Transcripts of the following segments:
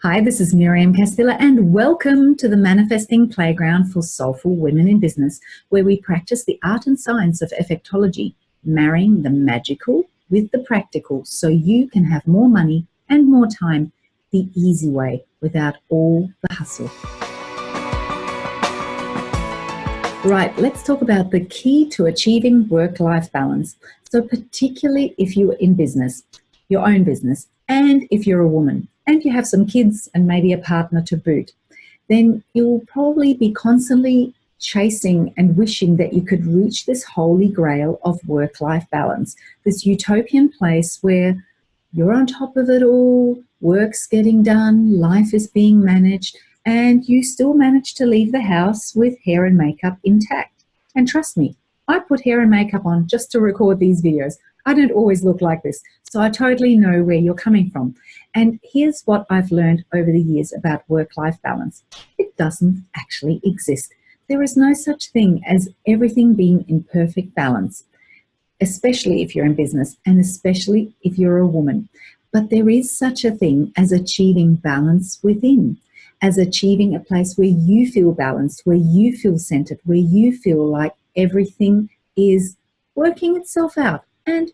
Hi, this is Miriam Castilla and welcome to the Manifesting Playground for Soulful Women in Business, where we practice the art and science of effectology, marrying the magical with the practical so you can have more money and more time the easy way without all the hustle. Right, let's talk about the key to achieving work-life balance. So particularly if you're in business, your own business, and if you're a woman and you have some kids and maybe a partner to boot, then you'll probably be constantly chasing and wishing that you could reach this holy grail of work-life balance, this utopian place where you're on top of it all, work's getting done, life is being managed, and you still manage to leave the house with hair and makeup intact. And trust me, I put hair and makeup on just to record these videos. I don't always look like this, so I totally know where you're coming from. And here's what I've learned over the years about work-life balance. It doesn't actually exist. There is no such thing as everything being in perfect balance, especially if you're in business and especially if you're a woman. But there is such a thing as achieving balance within, as achieving a place where you feel balanced, where you feel centered, where you feel like everything is working itself out and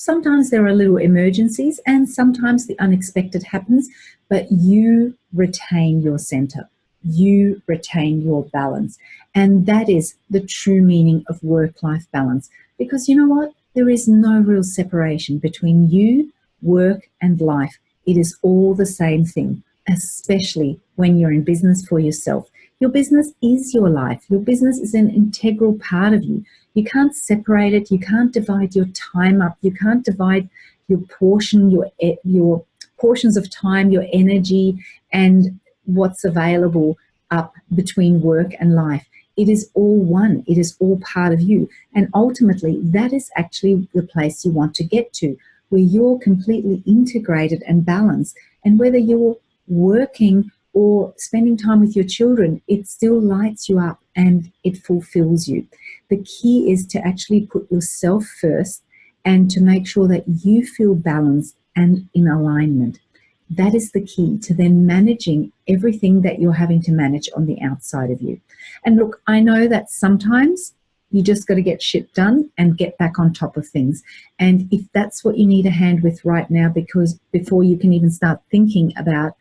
sometimes there are little emergencies and sometimes the unexpected happens, but you retain your center. You retain your balance. And that is the true meaning of work-life balance. Because you know what? There is no real separation between you, work, and life. It is all the same thing, especially when you're in business for yourself. Your business is your life. Your business is an integral part of you. You can't separate it. You can't divide your time up. You can't divide your portion, your, your portions of time, your energy, and what's available up between work and life. It is all one. It is all part of you. And ultimately, that is actually the place you want to get to, where you're completely integrated and balanced. And whether you're working or spending time with your children, it still lights you up and it fulfills you. The key is to actually put yourself first and to make sure that you feel balanced and in alignment. That is the key to then managing everything that you're having to manage on the outside of you. And look, I know that sometimes you just got to get shit done and get back on top of things. And if that's what you need a hand with right now, because before you can even start thinking about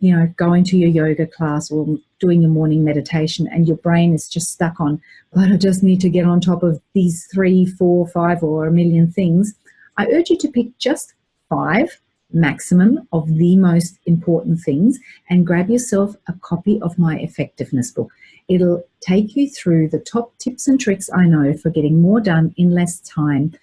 you know, going to your yoga class or doing your morning meditation and your brain is just stuck on, but I just need to get on top of these three, four, five, or a million things, I urge you to pick just five maximum of the most important things and grab yourself a copy of my effectiveness book. It'll take you through the top tips and tricks I know for getting more done in less time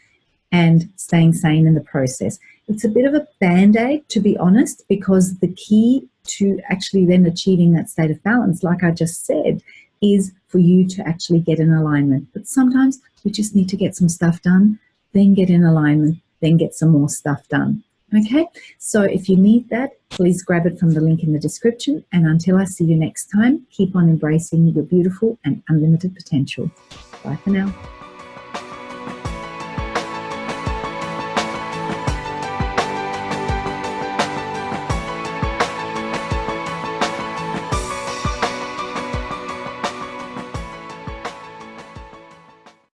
and staying sane in the process. It's a bit of a band-aid, to be honest, because the key to actually then achieving that state of balance, like I just said, is for you to actually get in alignment. But sometimes we just need to get some stuff done, then get in alignment, then get some more stuff done. Okay, so if you need that, please grab it from the link in the description. And until I see you next time, keep on embracing your beautiful and unlimited potential. Bye for now.